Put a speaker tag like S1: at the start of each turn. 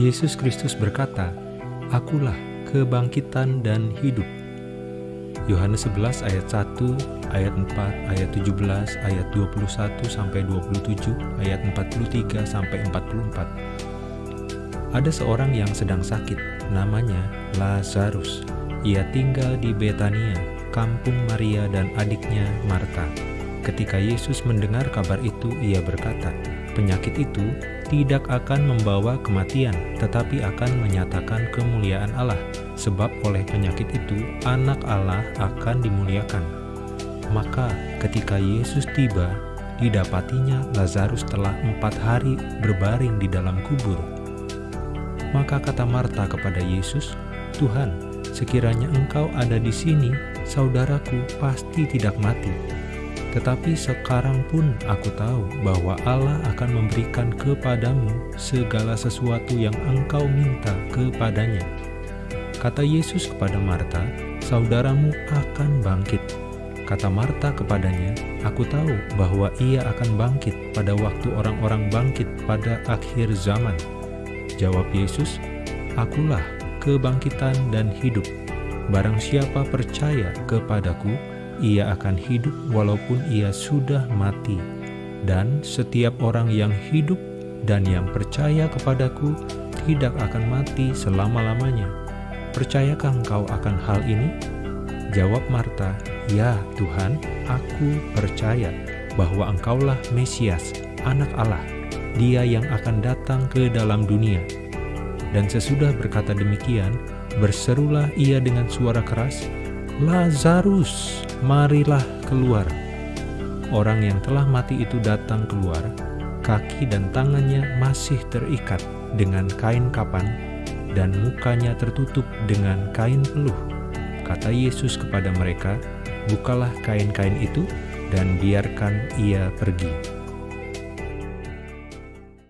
S1: Yesus Kristus berkata, Akulah kebangkitan dan hidup. Yohanes 11 ayat 1, ayat 4, ayat 17, ayat 21 sampai 27, ayat 43 sampai 44. Ada seorang yang sedang sakit, namanya Lazarus. Ia tinggal di Betania, kampung Maria dan adiknya Marta. Ketika Yesus mendengar kabar itu, ia berkata, "Penyakit itu tidak akan membawa kematian, tetapi akan menyatakan kemuliaan Allah, sebab oleh penyakit itu anak Allah akan dimuliakan. Maka ketika Yesus tiba, didapatinya Lazarus telah empat hari berbaring di dalam kubur. Maka kata Marta kepada Yesus, Tuhan, sekiranya engkau ada di sini, saudaraku pasti tidak mati. Tetapi sekarang pun aku tahu bahwa Allah akan memberikan kepadamu segala sesuatu yang engkau minta kepadanya. Kata Yesus kepada Marta, saudaramu akan bangkit. Kata Marta kepadanya, aku tahu bahwa ia akan bangkit pada waktu orang-orang bangkit pada akhir zaman. Jawab Yesus, akulah kebangkitan dan hidup. Barang siapa percaya kepadaku, ia akan hidup walaupun ia sudah mati. Dan setiap orang yang hidup dan yang percaya kepadaku tidak akan mati selama-lamanya. Percayakah engkau akan hal ini? Jawab Marta, Ya Tuhan, aku percaya bahwa engkaulah Mesias, anak Allah, dia yang akan datang ke dalam dunia. Dan sesudah berkata demikian, berserulah ia dengan suara keras, Lazarus, marilah keluar. Orang yang telah mati itu datang keluar, kaki dan tangannya masih terikat dengan kain kapan, dan mukanya tertutup dengan kain peluh. Kata Yesus kepada mereka, "Bukalah kain-kain itu dan biarkan ia pergi."